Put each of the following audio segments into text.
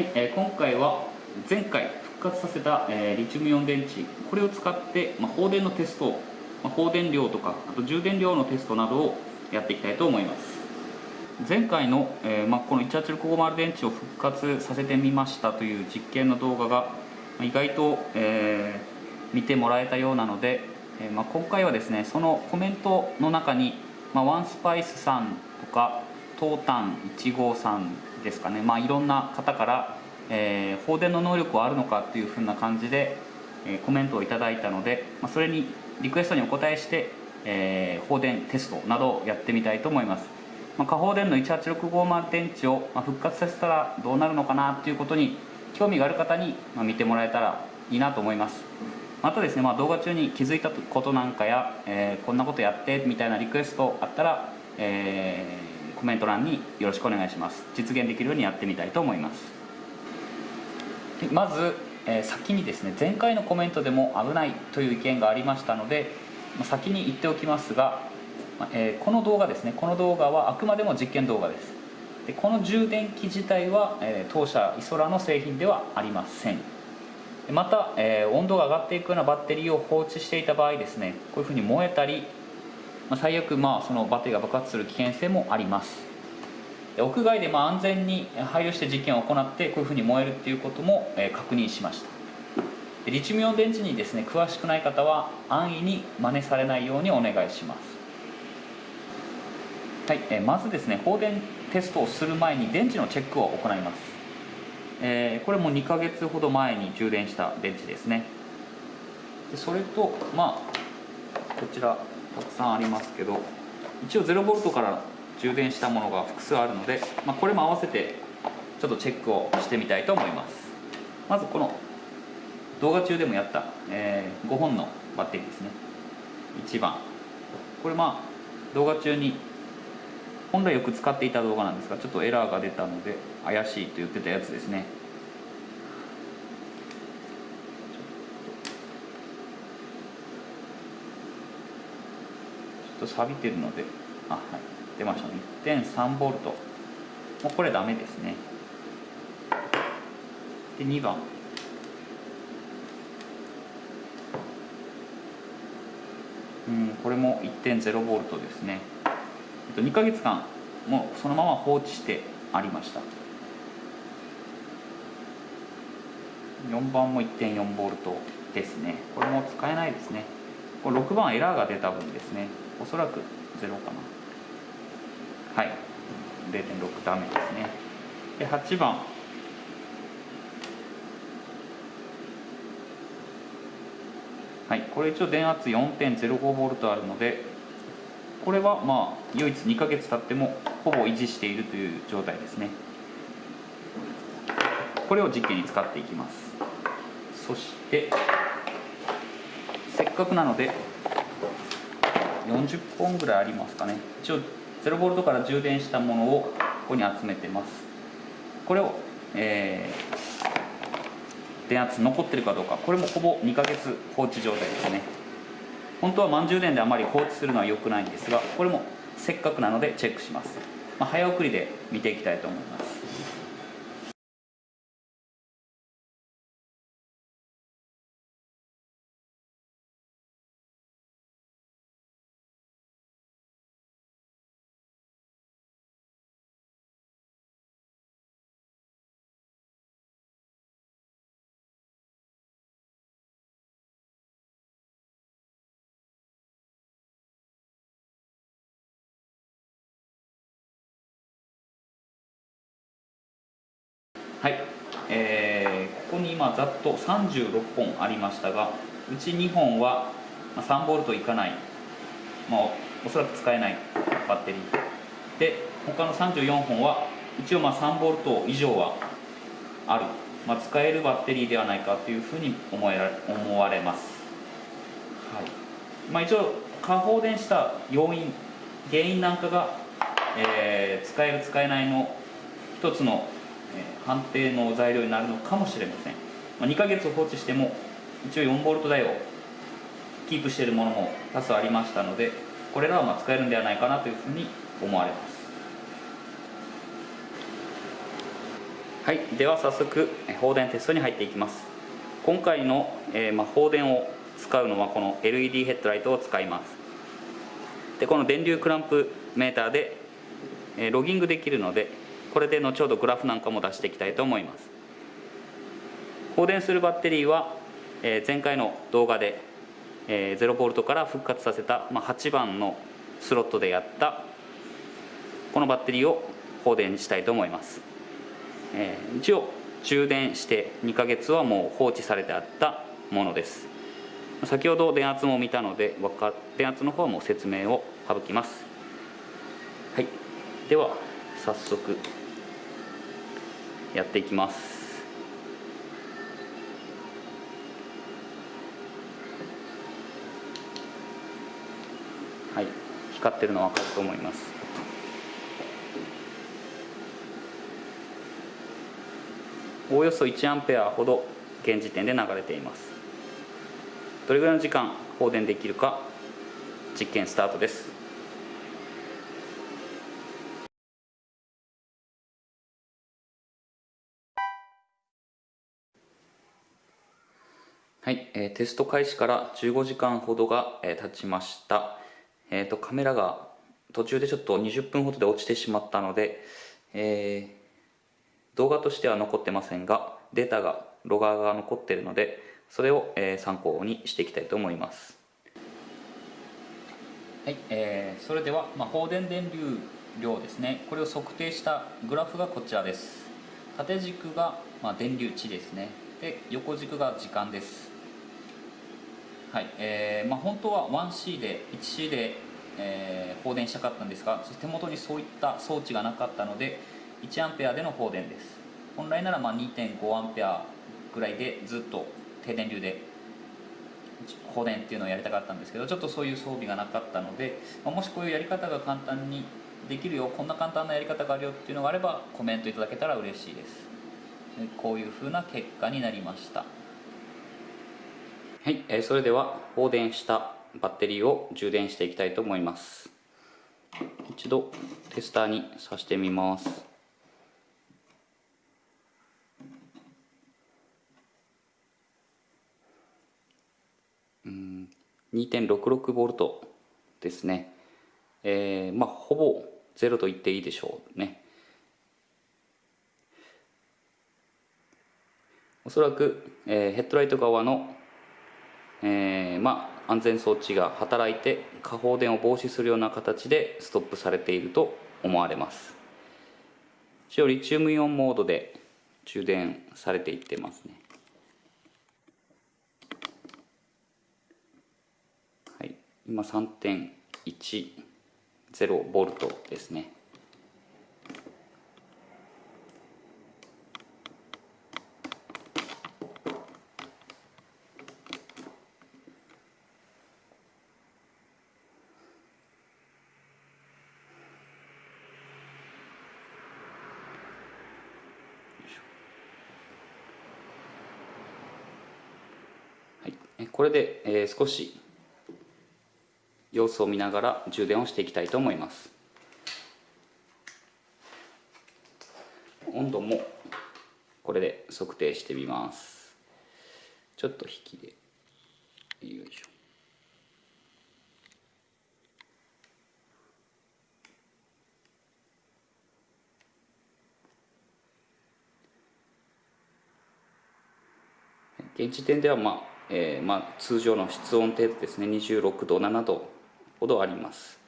はい、えー、今回は前回復活させた、えー、リチウムイオン電池これを使って、まあ、放電のテスト、まあ、放電量とかあと充電量のテストなどをやっていきたいと思います。前回の、えーまあ、この18650電池を復活させてみましたという実験の動画が、意外と、えー、見てもらえたようなので、えーまあ、今回はですねそのコメントの中に、まあ、ワンスパイスさんとかトータン153ですかね、まあ、いろんな方から、えー、放電の能力はあるのかっていうふうな感じで、えー、コメントをいただいたので、まあ、それにリクエストにお答えして、えー、放電テストなどをやってみたいと思います、まあ、下放電の18650電池を、まあ、復活させたらどうなるのかなっていうことに興味がある方に、まあ、見てもらえたらいいなと思います。またですね、まあ、動画中に気づいたことなんかや、えー、こんなことやってみたいなリクエストあったら、えーコメント欄によろしくお願いします。実現できるようにやってみたいと思います。まず、えー、先にですね前回のコメントでも危ないという意見がありましたので先に言っておきますが、えー、この動画ですねこの動画はあくまでも実験動画です。でこの充電器自体は、えー、当社イソラの製品ではありません。また、え、温度が上がっていくようなバッテリーを放置していた場合ですねこういうふうに燃えたりまあ、最悪まあそのバッテリーが爆発する危険性もあります。屋外でま安全に配慮して実験を行ってこういうふうに燃えるっていうことも、え確認しました。でリチウムイオン電池にですね詳しくない方は安易に真似されないようにお願いします。はい、えまずですね放電テストをする前に電池のチェックを行います、え、これも2ヶ月ほど前に充電した電池ですね。でそれとまあこちら。たくさんありますけど一応 0V から充電したものが複数あるので、まあ、これも合わせてちょっとチェックをしてみたいと思います。まずこの動画中でもやった、えー、5本のバッテリーですね。1番。これまあ動画中に本来よく使っていた動画なんですがちょっとエラーが出たので怪しいと言ってたやつですね。と錆びてるので。あはい。出ましたね。1.3V もうこれダメですね。で2番。うんこれも 1.0V ですね。えっと2ヶ月間もうそのまま放置してありました。4番も 1.4V ですね。これも使えないですね。これ6番エラーが出た分ですね。おそらく0かな。はい。0.6ダメですね。で8番。はい。これ一応電圧 4.05V あるのでこれはまあ唯一2ヶ月経ってもほぼ維持しているという状態ですね。これを実験に使っていきます。そしてせっかくなので40本ぐらいありますかね。一応 0V から充電したものをここに集めてます。これを、えー、電圧残ってるかどうか。これもほぼ2ヶ月放置状態ですね。本当は満充電であまり放置するのは良くないんですがこれもせっかくなのでチェックします、まあ、早送りで見ていきたいと思います。えー、ここに今ざっと36本ありましたがうち2本は 3V いかない、まあ、おそらく使えない。バッテリー。で他の34本は一応まあ 3V 以上はある、まあ、使えるバッテリーではないかというふうに思えら思われます、はい。まあ、一応過放電した要因原因なんかが、えー、使える使えないの一つの判定の材料になるのかもしれません、まあ、2ヶ月放置しても一応 4V 台をキープしているものも多数ありましたのでこれらはま使えるんではないかなというふうに思われます。はいでは早速放電テストに入っていきます。今回の、えー、まあ、放電を使うのはこの LED ヘッドライトを使います。でこの電流クランプメーターで、ロギングできるのでこれで後ほどグラフなんかも出していきたいと思います。放電するバッテリーは、前回の動画で、0V から復活させた、8番のスロットでやったこのバッテリーを放電したいと思います、一応充電して2ヶ月はもう放置されてあったものです。先ほど電圧も見たので電圧の方も説明を省きます。はい。では早速やっていきます。はい。光ってるの分かると思います。およそ1アンペアほど現時点で流れています。どれぐらいの時間放電できるか実験スタートです。はい、えー、テスト開始から15時間ほどが、えー、経ちました、えーと、カメラが途中でちょっと20分ほどで落ちてしまったので、えー動画としては残ってませんがデータがロガーが残っているのでそれを、え参考にしていきたいと思います。はい、えー、それでは、まあ、放電電流量ですね。これを測定したグラフがこちらです。縦軸が、まあ、電流値ですね。で横軸が時間です。はいえーまあ、本当は 1C で 1C で、えー、放電したかったんですが手元にそういった装置がなかったので1アンペアでの放電です。本来ならまあ2.5アンペアぐらいでずっと低電流で放電っていうのをやりたかったんですけどちょっとそういう装備がなかったので、まあ、もしこういうやり方が簡単にできるよこんな簡単なやり方があるよっていうのがあればコメントいただけたら嬉しいです。こういうふうな結果になりました。はい、えー、それでは放電したバッテリーを充電していきたいと思います。一度テスターに挿してみます。うん 2.66V ですね、えー、まあほぼゼロと言っていいでしょうね。おそらく、えー、ヘッドライト側の、えー、まあ安全装置が働いて下放電を防止するような形でストップされていると思われます。一応リチウムイオンモードで充電されていってますね。はい。今3.10ボルトですね。これで、え、少し様子を見ながら充電をしていきたいと思います。温度もこれで測定してみます。ちょっと引きで。よいしょ。現時点ではまあ、えー、まあ通常の室温程度ですね。26度7度ほどあります。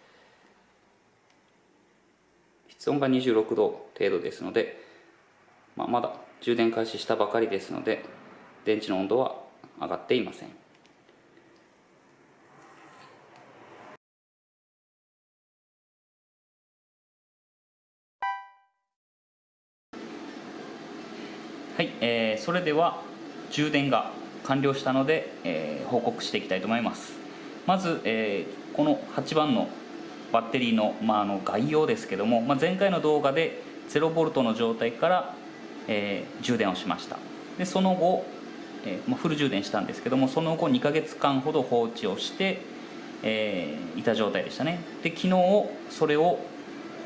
室温が26度程度ですので、まあ、まだ充電開始したばかりですので電池の温度は上がっていません。はい、えー、それでは充電が完了したので、えー、報告していきたいと思います。まず、えー、この8番のバッテリーの,、まあ、あの概要ですけども、まあ、前回の動画で 0V の状態から、えー、充電をしました。でその後、えーまあ、フル充電したんですけどもその後2ヶ月間ほど放置をして、えー、いた状態でしたね。で昨日それを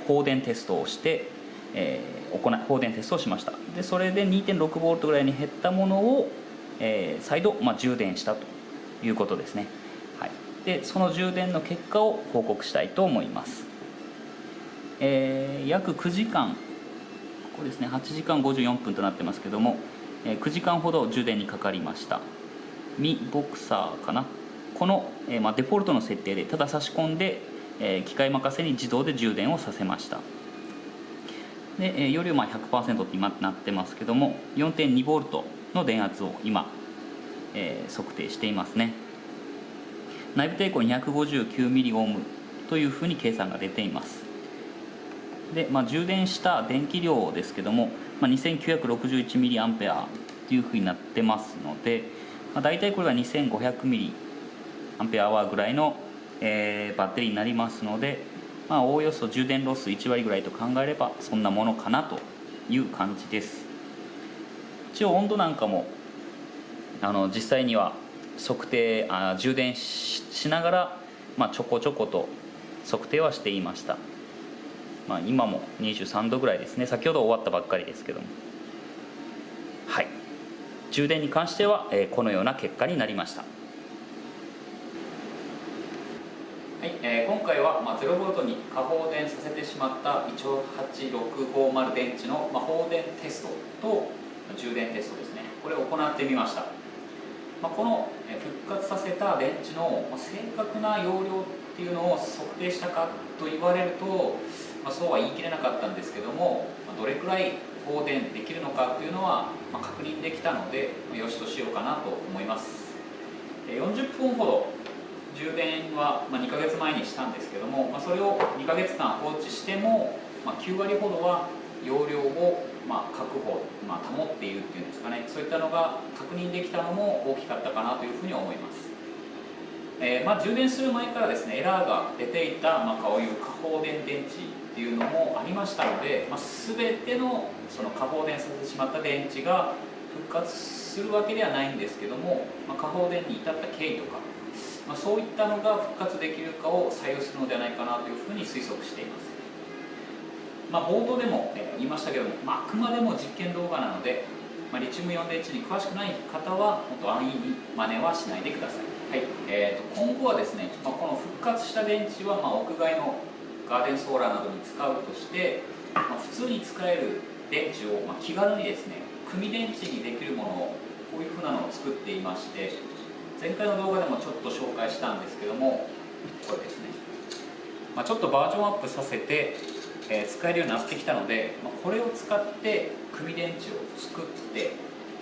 放電テストをして、えー、行放電テストをしました。でそれで 2.6V ぐらいに減ったものを、えー、再度、まあ、充電したということですね、はい、でその充電の結果を報告したいと思います、えー、約9時間ここですね。8時間54分となってますけども、えー、9時間ほど充電にかかりました。ミボクサーかな。この、えーまあ、デフォルトの設定でただ差し込んで、えー、機械任せに自動で充電をさせました。で、えー、容量まあ100%って今なってますけども 4.2V の電圧を今、えー、測定していますね。内部抵抗 259mΩ というふうに計算が出ています。で、まあ、充電した電気量ですけども、まあ、2961mA というふうになってますので、まあ、大体これが 2500mAh ぐらいの、えー、バッテリーになりますのでまあおおよそ充電ロス1割ぐらいと考えればそんなものかなという感じです。一応温度なんかもあの実際には測定あ充電しながら、まあ、ちょこちょこと測定はしていました、まあ、今も23度ぐらいですね。先ほど終わったばっかりですけども。はい。充電に関しては、えー、このような結果になりました。はいえー、今回は、まあ、0V に過放電させてしまった18650電池の、まあ、放電テストと充電テストですね。これを行ってみました、まあ、この復活させた電池の正確な容量っていうのを測定したかと言われると、まあ、そうは言い切れなかったんですけどもどれくらい放電できるのかっていうのは、確認できたのでよしとしようかなと思います。40分ほど充電は、2ヶ月前にしたんですけども、それを2ヶ月間放置しても、9割ほどは容量を、ま確保、ま保っているっていうんですかね。そういったのが確認できたのも大きかったかなというふうに思います、えー、まあ、充電する前からですねエラーが出ていた、まこういう過放電電池っていうのもありましたので、まあ、全てのその過放電させてしまった電池が復活するわけではないんですけども、まあ、過放電に至った経緯とかまあ、そういったのが復活できるかを採用するのではないかなというふうに推測しています、まあ、冒頭でも、え言いましたけども、まあ、あくまでも実験動画なので、まあ、リチウムイオン電池に詳しくない方は本当安易に真似はしないでください、はい。えーと、今後はですね、まあ、この復活した電池はま屋外のガーデンソーラーなどに使うとして、ま普通に使える電池をま気軽にですね組電池にできるものをこういうふうなのを作っていまして前回の動画でもちょっと紹介したんですけどもこれですね、まあ、ちょっとバージョンアップさせて、え、使えるようになってきたので、まあ、これを使って組電池を作って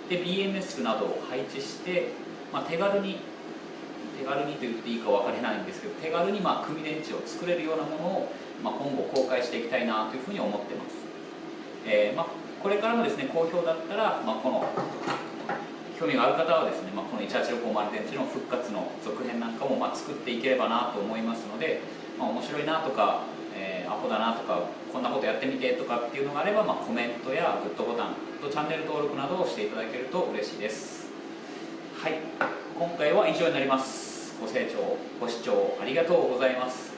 で BMS などを配置して、まあ、手軽に手軽にと言っていいか分からないんですけど手軽にまあ組電池を作れるようなものを、まあ、今後公開していきたいなというふうに思ってます、えーまあ、これからもですね好評だったら、まあ、この興味がある方はですね、まあ、この18650電池の復活の続編なんかもまあ作っていければなと思いますので、まあ、面白いなとか、アホだなとかこんなことやってみてとかっていうのがあれば、まあ、コメントやグッドボタンとチャンネル登録などをしていただけると嬉しいです。はい。今回は以上になります。ご清聴ご視聴ありがとうございます。